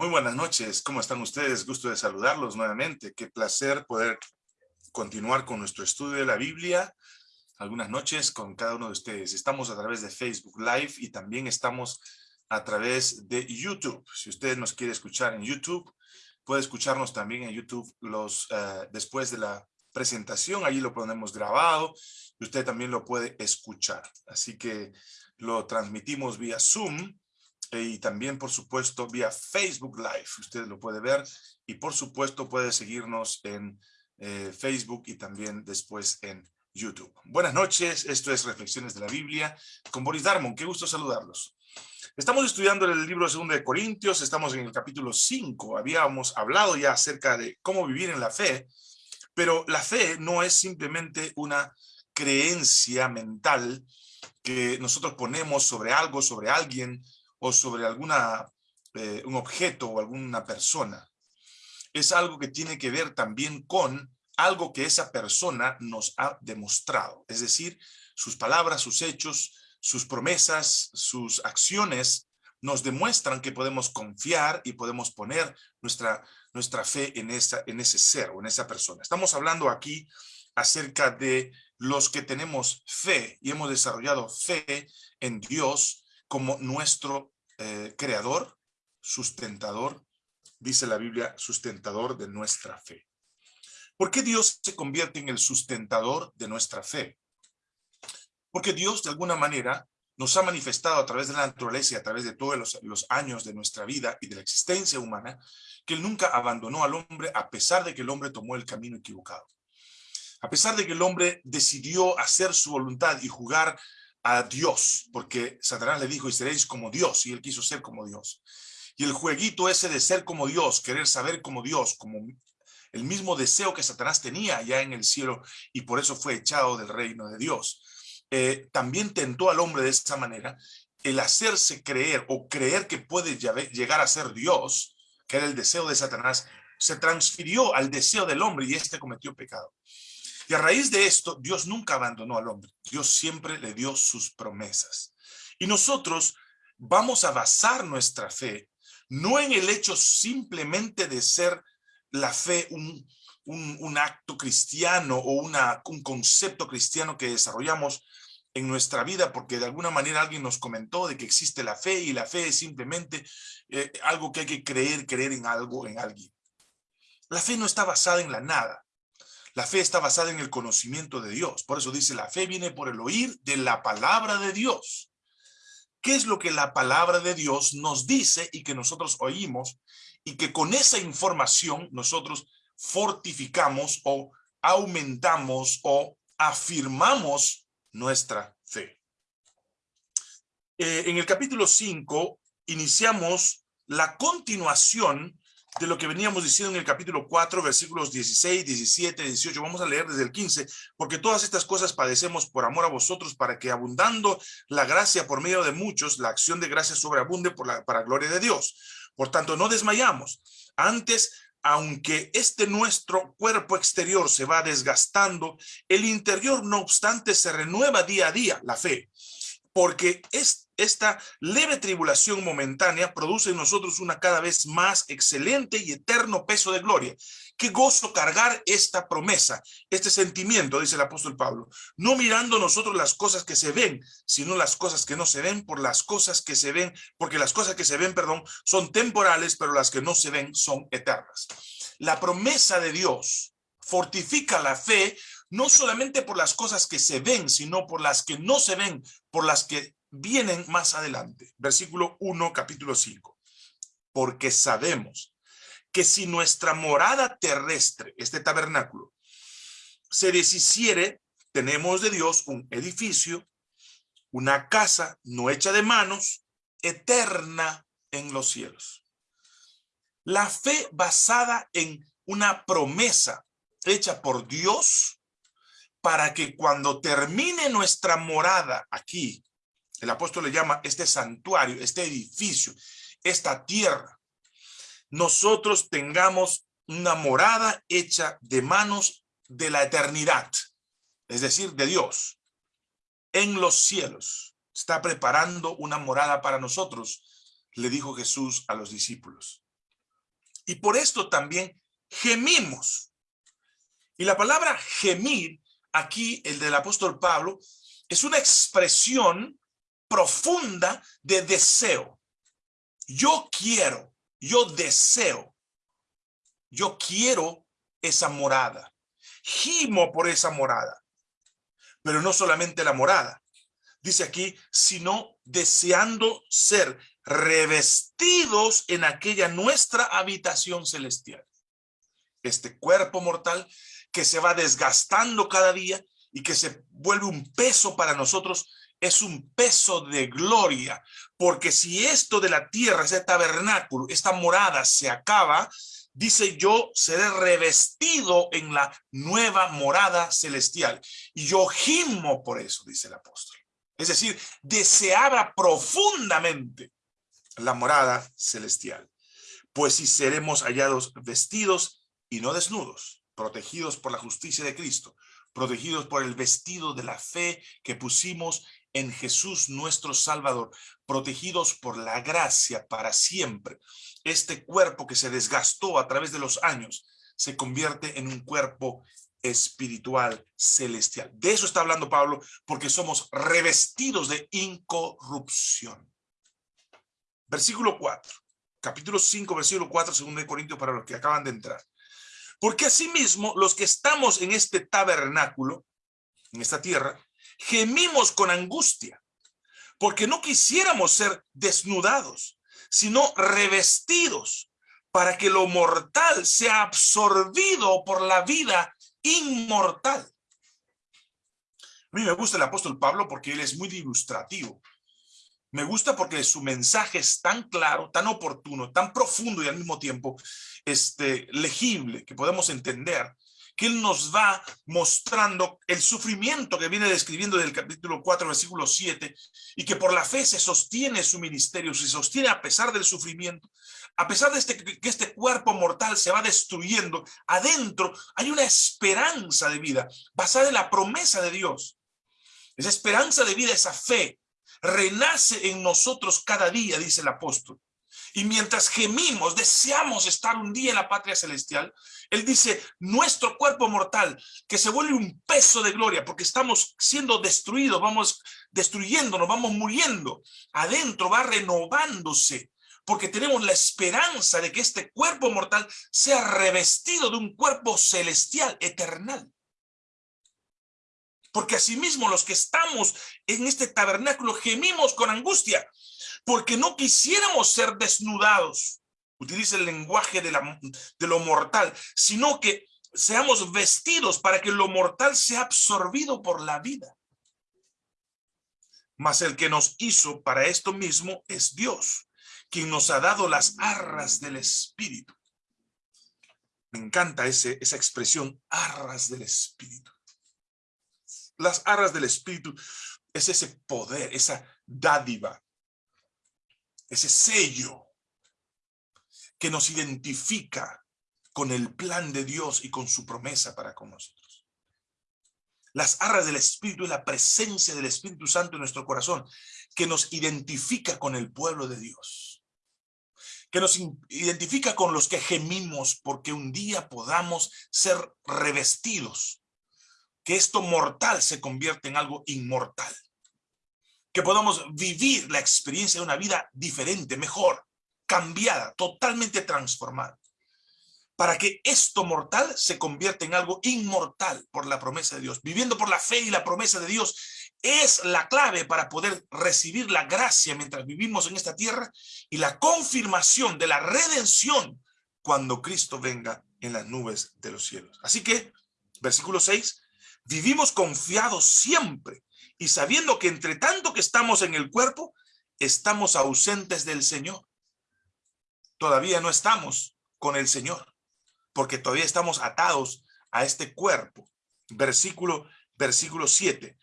Muy buenas noches, ¿cómo están ustedes? Gusto de saludarlos nuevamente. Qué placer poder continuar con nuestro estudio de la Biblia. Algunas noches con cada uno de ustedes. Estamos a través de Facebook Live y también estamos a través de YouTube. Si usted nos quiere escuchar en YouTube, puede escucharnos también en YouTube los uh, después de la presentación. Allí lo ponemos grabado y usted también lo puede escuchar. Así que lo transmitimos vía Zoom y también, por supuesto, vía Facebook Live. Usted lo puede ver y, por supuesto, puede seguirnos en eh, Facebook y también después en YouTube. Buenas noches, esto es Reflexiones de la Biblia con Boris Darmon. Qué gusto saludarlos. Estamos estudiando el libro de 2 de Corintios, estamos en el capítulo 5. Habíamos hablado ya acerca de cómo vivir en la fe, pero la fe no es simplemente una creencia mental que nosotros ponemos sobre algo, sobre alguien, o sobre alguna, eh, un objeto o alguna persona. Es algo que tiene que ver también con algo que esa persona nos ha demostrado. Es decir, sus palabras, sus hechos, sus promesas, sus acciones nos demuestran que podemos confiar y podemos poner nuestra, nuestra fe en, esa, en ese ser o en esa persona. Estamos hablando aquí acerca de los que tenemos fe y hemos desarrollado fe en Dios como nuestro eh, creador, sustentador, dice la Biblia, sustentador de nuestra fe. ¿Por qué Dios se convierte en el sustentador de nuestra fe? Porque Dios, de alguna manera, nos ha manifestado a través de la naturaleza y a través de todos los, los, años de nuestra vida y de la existencia humana, que Él nunca abandonó al hombre a pesar de que el hombre tomó el camino equivocado. A pesar de que el hombre decidió hacer su voluntad y jugar a Dios, porque Satanás le dijo, y seréis como Dios, y él quiso ser como Dios. Y el jueguito ese de ser como Dios, querer saber como Dios, como el mismo deseo que Satanás tenía allá en el cielo, y por eso fue echado del reino de Dios. Eh, también tentó al hombre de esta manera, el hacerse creer o creer que puede llegar a ser Dios, que era el deseo de Satanás, se transfirió al deseo del hombre y éste cometió pecado. Y a raíz de esto, Dios nunca abandonó al hombre. Dios siempre le dio sus promesas. Y nosotros vamos a basar nuestra fe no en el hecho simplemente de ser la fe un, un, acto cristiano o un concepto cristiano que desarrollamos en nuestra vida, porque de alguna manera alguien nos comentó de que existe la fe y la fe es simplemente eh, algo que hay que creer, creer en algo, en alguien. La fe no está basada en la nada. La fe está basada en el conocimiento de Dios. Por eso dice, la fe viene por el oír de la palabra de Dios. ¿Qué es lo que la palabra de Dios nos dice y que nosotros oímos? Y que con esa información nosotros fortificamos o aumentamos o afirmamos nuestra fe. Eh, en el capítulo 5 iniciamos la continuación de lo que veníamos diciendo en el capítulo 4, versículos 16, 17, 18. Vamos a leer desde el 15, porque todas estas cosas padecemos por amor a vosotros, para que abundando la gracia por medio de muchos, la acción de gracia sobreabunde por la, para gloria de Dios. Por tanto, no desmayamos. Antes, aunque este nuestro cuerpo exterior se va desgastando, el interior, no obstante, se renueva día a día, la fe. Porque es esta leve tribulación momentánea produce en nosotros una cada vez más excelente y eterno peso de gloria. Qué gozo cargar esta promesa, este sentimiento, dice el apóstol Pablo, no mirando nosotros las cosas que se ven, sino las cosas que no se ven por las cosas que se ven, porque las cosas que se ven, perdón, son temporales, pero las que no se ven son eternas. La promesa de Dios fortifica la fe no solamente por las cosas que se ven, sino por las que no se ven, por las que vienen más adelante. Versículo 1, capítulo 5. Porque sabemos que si nuestra morada terrestre, este tabernáculo, se deshiciere, tenemos de Dios un edificio, una casa no hecha de manos, eterna en los cielos. La fe basada en una promesa hecha por Dios para que cuando termine nuestra morada aquí, el apóstol le llama este santuario, este edificio, esta tierra. Nosotros tengamos una morada hecha de manos de la eternidad, es decir, de Dios, en los cielos. Está preparando una morada para nosotros, le dijo Jesús a los discípulos. Y por esto también gemimos. Y la palabra gemir, aquí el del apóstol Pablo, es una expresión profunda de deseo. Yo quiero, yo deseo, yo quiero esa morada. Gimo por esa morada. Pero no solamente la morada. Dice aquí, sino deseando ser revestidos en aquella nuestra habitación celestial. Este cuerpo mortal que se va desgastando cada día y que se vuelve un peso para nosotros, es un peso de gloria, porque si esto de la tierra, ese tabernáculo, esta morada se acaba, dice yo seré revestido en la nueva morada celestial. Y yo gimo por eso, dice el apóstol. Es decir, deseaba profundamente la morada celestial. Pues si seremos hallados vestidos y no desnudos, protegidos por la justicia de Cristo, protegidos por el vestido de la fe que pusimos en Jesús nuestro Salvador, protegidos por la gracia para siempre. Este cuerpo que se desgastó a través de los años se convierte en un cuerpo espiritual celestial. De eso está hablando Pablo, porque somos revestidos de incorrupción. Versículo 4, capítulo 5, versículo 4, segundo de Corintios, para los que acaban de entrar. Porque asimismo, los que estamos en este tabernáculo, en esta tierra, gemimos con angustia, porque no quisiéramos ser desnudados, sino revestidos, para que lo mortal sea absorbido por la vida inmortal. A mí me gusta el apóstol Pablo porque él es muy ilustrativo. Me gusta porque su mensaje es tan claro, tan oportuno, tan profundo y al mismo tiempo este, legible, que podemos entender que Él nos va mostrando el sufrimiento que viene describiendo del capítulo 4, versículo 7, y que por la fe se sostiene su ministerio, se sostiene a pesar del sufrimiento, a pesar de este, que este cuerpo mortal se va destruyendo, adentro hay una esperanza de vida basada en la promesa de Dios. Esa esperanza de vida, esa fe, renace en nosotros cada día, dice el apóstol. Y mientras gemimos, deseamos estar un día en la patria celestial, Él dice, nuestro cuerpo mortal, que se vuelve un peso de gloria, porque estamos siendo destruidos, vamos destruyéndonos, vamos muriendo. Adentro va renovándose, porque tenemos la esperanza de que este cuerpo mortal sea revestido de un cuerpo celestial, eternal. Porque asimismo los que estamos en este tabernáculo gemimos con angustia, porque no quisiéramos ser desnudados, utiliza el lenguaje de, lo mortal, sino que seamos vestidos para que lo mortal sea absorbido por la vida. Mas el que nos hizo para esto mismo es Dios, quien nos ha dado las arras del Espíritu. Me encanta esa expresión, arras del Espíritu. Las arras del Espíritu es ese poder, esa dádiva ese sello que nos identifica con el plan de Dios y con su promesa para con nosotros. Las arras del Espíritu es la presencia del Espíritu Santo en nuestro corazón, que nos identifica con el pueblo de Dios, que nos identifica con los que gemimos porque un día podamos ser revestidos, que esto mortal se convierte en algo inmortal que podamos vivir la experiencia de una vida diferente, mejor, cambiada, totalmente transformada. Para que esto mortal se convierta en algo inmortal por la promesa de Dios. Viviendo por la fe y la promesa de Dios es la clave para poder recibir la gracia mientras vivimos en esta tierra y la confirmación de la redención cuando Cristo venga en las nubes de los cielos. Así que, versículo 6, vivimos confiados siempre y sabiendo que entre tanto que estamos en el cuerpo, estamos ausentes del Señor. Todavía no estamos con el Señor, porque todavía estamos atados a este cuerpo. Versículo, versículo 7.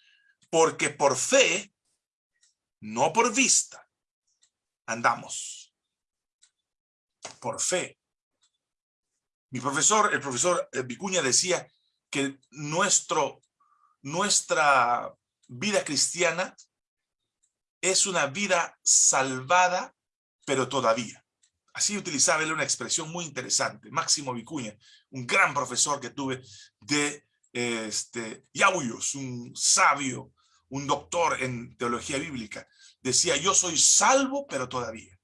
Porque por fe, no por vista, andamos. Por fe. Mi profesor, el profesor Vicuña decía que nuestro, nuestra vida cristiana es una vida salvada, pero todavía. Así utilizaba él una expresión muy interesante. Máximo Vicuña, un gran profesor que tuve de este, Yauyos, un sabio, un doctor en teología bíblica. Decía, yo soy salvo, pero todavía.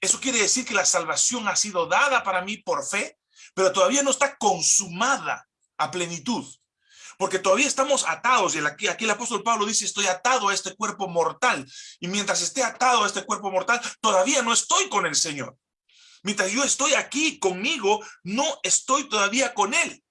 Eso quiere decir que la salvación ha sido dada para mí por fe, pero todavía no está consumada a plenitud. Porque todavía estamos atados, y aquí, el apóstol Pablo dice, estoy atado a este cuerpo mortal. Y mientras esté atado a este cuerpo mortal, todavía no estoy con el Señor. Mientras yo estoy aquí conmigo, no estoy todavía con Él.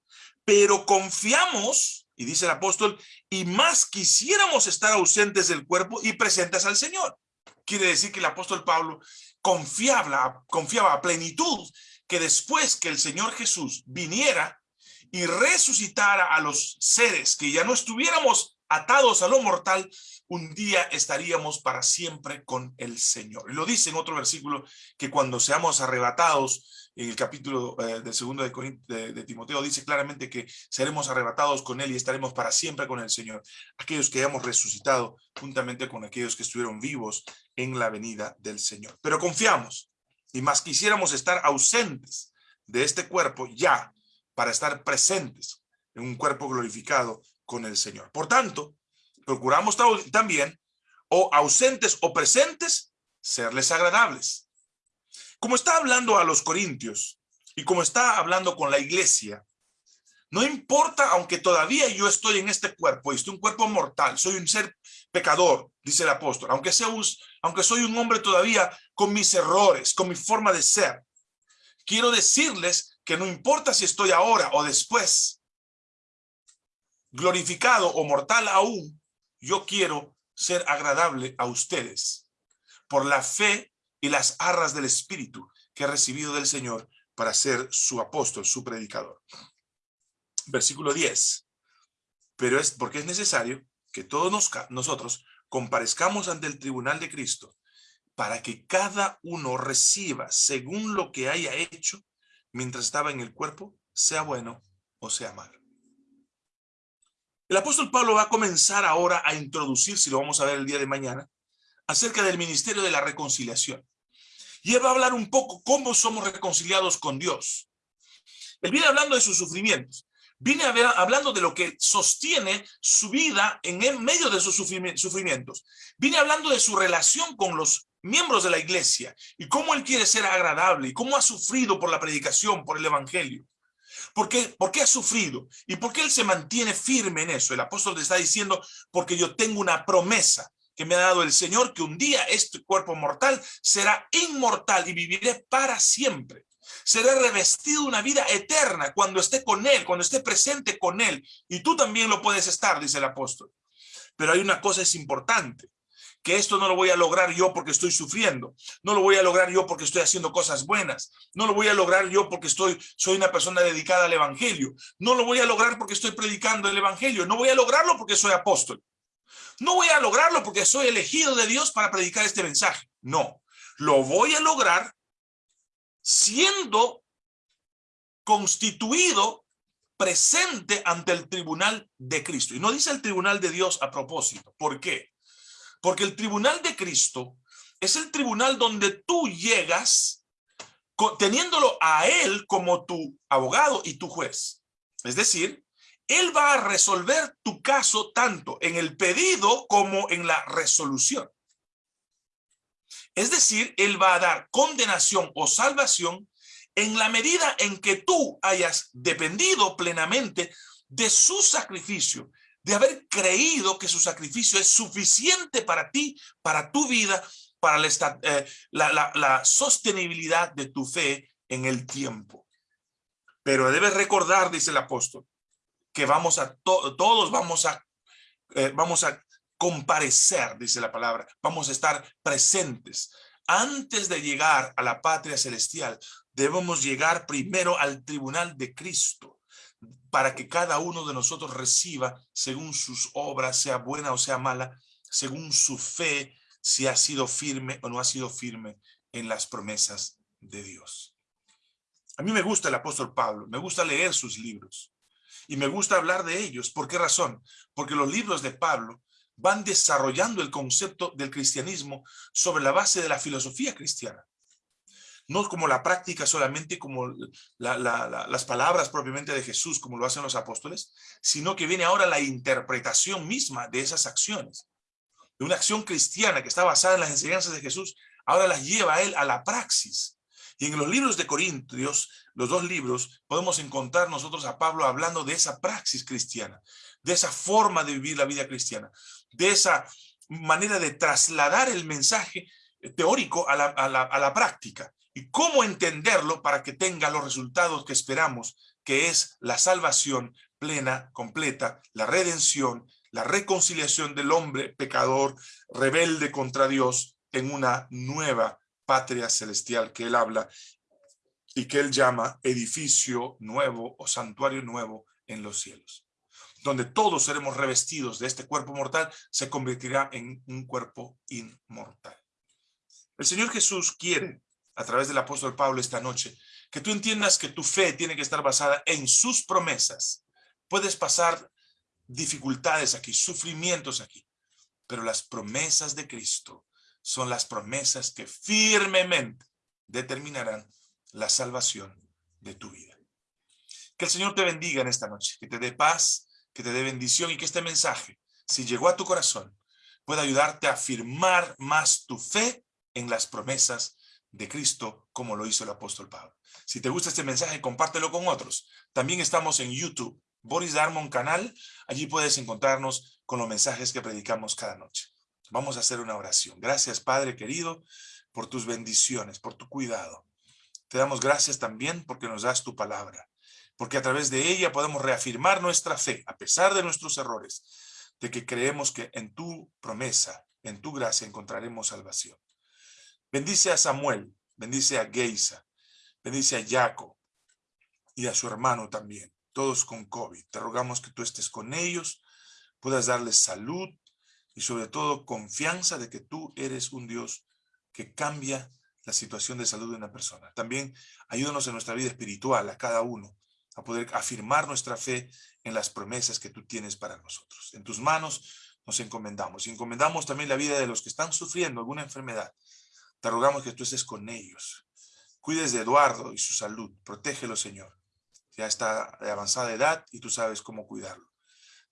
Pero confiamos, y dice el apóstol, y más quisiéramos estar ausentes del cuerpo y presentes al Señor. Quiere decir que el apóstol Pablo confiaba, confiaba a plenitud que después que el Señor Jesús viniera y resucitara a los seres, que ya no estuviéramos atados a lo mortal, un día estaríamos para siempre con el Señor. Y lo dice en otro versículo, que cuando seamos arrebatados, en el capítulo eh, de segundo de, de, Timoteo, dice claramente que seremos arrebatados con Él y estaremos para siempre con el Señor. Aquellos que hayamos resucitado juntamente con aquellos que estuvieron vivos en la venida del Señor. Pero confiamos, y más quisiéramos estar ausentes de este cuerpo ya, para estar presentes en un cuerpo glorificado con el Señor. Por tanto, procuramos también, o ausentes o presentes, serles agradables. Como está hablando a los corintios y como está hablando con la iglesia, no importa, aunque todavía yo estoy en este cuerpo, y estoy un cuerpo mortal, soy un ser pecador, dice el apóstol, aunque, sea, aunque soy un hombre todavía con mis errores, con mi forma de ser, quiero decirles que no importa si estoy ahora o después, glorificado o mortal aún, yo quiero ser agradable a ustedes por la fe y las arras del Espíritu que he recibido del Señor para ser su apóstol, su predicador. Versículo 10. Pero es porque es necesario que todos nosotros comparezcamos ante el tribunal de Cristo para que cada uno reciba según lo que haya hecho mientras estaba en el cuerpo, sea bueno o sea malo. El apóstol Pablo va a comenzar ahora a introducir, si lo vamos a ver el día de mañana, acerca del ministerio de la reconciliación. Y él va a hablar un poco cómo somos reconciliados con Dios. Él viene hablando de sus sufrimientos. Viene hablando de lo que sostiene su vida en medio de sus sufrimientos. Viene hablando de su relación con los miembros de la iglesia y cómo él quiere ser agradable y cómo ha sufrido por la predicación, por el evangelio. ¿Por qué? ¿Por qué ha sufrido? ¿Y por qué él se mantiene firme en eso? El apóstol le está diciendo, porque yo tengo una promesa que me ha dado el Señor, que un día este cuerpo mortal será inmortal y viviré para siempre. Será revestido de una vida eterna cuando esté con Él, cuando esté presente con Él. Y tú también lo puedes estar, dice el apóstol. Pero hay una cosa es importante que esto no lo voy a lograr yo porque estoy sufriendo, no lo voy a lograr yo porque estoy haciendo cosas buenas, no lo voy a lograr yo porque estoy, soy una persona dedicada al evangelio, no lo voy a lograr porque estoy predicando el evangelio, no voy a lograrlo porque soy apóstol, no voy a lograrlo porque soy elegido de Dios para predicar este mensaje, no, lo voy a lograr siendo constituido presente ante el tribunal de Cristo. Y no dice el tribunal de Dios a propósito. ¿Por qué? Porque el tribunal de Cristo es el tribunal donde tú llegas teniéndolo a él como tu abogado y tu juez. Es decir, él va a resolver tu caso tanto en el pedido como en la resolución. Es decir, él va a dar condenación o salvación en la medida en que tú hayas dependido plenamente de su sacrificio de haber creído que su sacrificio es suficiente para ti, para tu vida, para la, eh, la, sostenibilidad de tu fe en el tiempo. Pero debes recordar, dice el apóstol, que vamos a todos vamos a, eh, vamos a comparecer, dice la palabra, vamos a estar presentes. Antes de llegar a la patria celestial, debemos llegar primero al tribunal de Cristo para que cada uno de nosotros reciba según sus obras, sea buena o sea mala, según su fe, si ha sido firme o no ha sido firme en las promesas de Dios. A mí me gusta el apóstol Pablo, me gusta leer sus libros y me gusta hablar de ellos. ¿Por qué razón? Porque los libros de Pablo van desarrollando el concepto del cristianismo sobre la base de la filosofía cristiana. No como la práctica solamente, como las palabras propiamente de Jesús, como lo hacen los apóstoles, sino que viene ahora la interpretación misma de esas acciones. De una acción cristiana que está basada en las enseñanzas de Jesús, ahora las lleva a él a la praxis. Y en los libros de Corintios, los dos libros, podemos encontrar nosotros a Pablo hablando de esa praxis cristiana, de esa forma de vivir la vida cristiana, de esa manera de trasladar el mensaje teórico a la, a la práctica y cómo entenderlo para que tenga los resultados que esperamos, que es la salvación plena, completa, la redención, la reconciliación del hombre pecador, rebelde contra Dios, en una nueva patria celestial que él habla y que él llama edificio nuevo o santuario nuevo en los cielos. Donde todos seremos revestidos de este cuerpo mortal, se convertirá en un cuerpo inmortal. El Señor Jesús quiere, a través del apóstol Pablo esta noche, que tú entiendas que tu fe tiene que estar basada en sus promesas. Puedes pasar dificultades aquí, sufrimientos aquí, pero las promesas de Cristo son las promesas que firmemente determinarán la salvación de tu vida. Que el Señor te bendiga en esta noche, que te dé paz, que te dé bendición y que este mensaje, si llegó a tu corazón, pueda ayudarte a afirmar más tu fe en las promesas de Cristo, como lo hizo el apóstol Pablo. Si te gusta este mensaje, compártelo con otros. También estamos en YouTube, Boris Darmon Canal. Allí puedes encontrarnos con los mensajes que predicamos cada noche. Vamos a hacer una oración. Gracias, Padre querido, por tus bendiciones, por tu cuidado. Te damos gracias también porque nos das tu palabra, porque a través de ella podemos reafirmar nuestra fe, a pesar de nuestros errores, de que creemos que en tu promesa, en tu gracia encontraremos salvación. Bendice a Samuel, bendice a Geisa, bendice a Jaco y a su hermano también, todos con COVID. Te rogamos que tú estés con ellos, puedas darles salud, y sobre todo confianza de que tú eres un Dios que cambia la situación de salud de una persona. También ayúdanos en nuestra vida espiritual, a cada uno, a poder afirmar nuestra fe en las promesas que tú tienes para nosotros. En tus manos nos encomendamos. Y encomendamos también la vida de los que están sufriendo alguna enfermedad. Te rogamos que tú estés con ellos. Cuides de Eduardo y su salud. Protégelo, Señor. Ya está de avanzada edad y tú sabes cómo cuidarlo.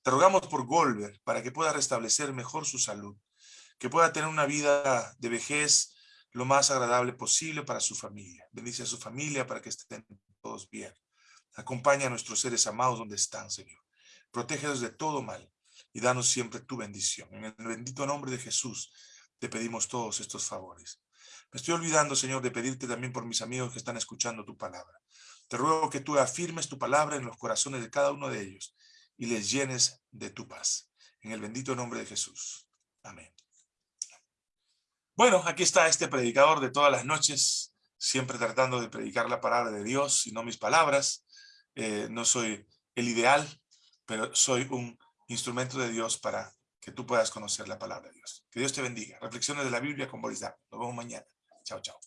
Te rogamos por Golver para que pueda restablecer mejor su salud, que pueda tener una vida de vejez lo más agradable posible para su familia. Bendice a su familia para que estén todos bien. Acompaña a nuestros seres amados donde están, Señor. Protégelos de todo mal y danos siempre tu bendición. En el bendito nombre de Jesús te pedimos todos estos favores. Me estoy olvidando, Señor, de pedirte también por mis amigos que están escuchando tu palabra. Te ruego que tú afirmes tu palabra en los corazones de cada uno de ellos y les llenes de tu paz. En el bendito nombre de Jesús. Amén. Bueno, aquí está este predicador de todas las noches, siempre tratando de predicar la palabra de Dios y no mis palabras. Eh, no soy el ideal, pero soy un instrumento de Dios para que tú puedas conocer la palabra de Dios. Que Dios te bendiga. Reflexiones de la Biblia con Boris Nos vemos mañana. Chao, chao.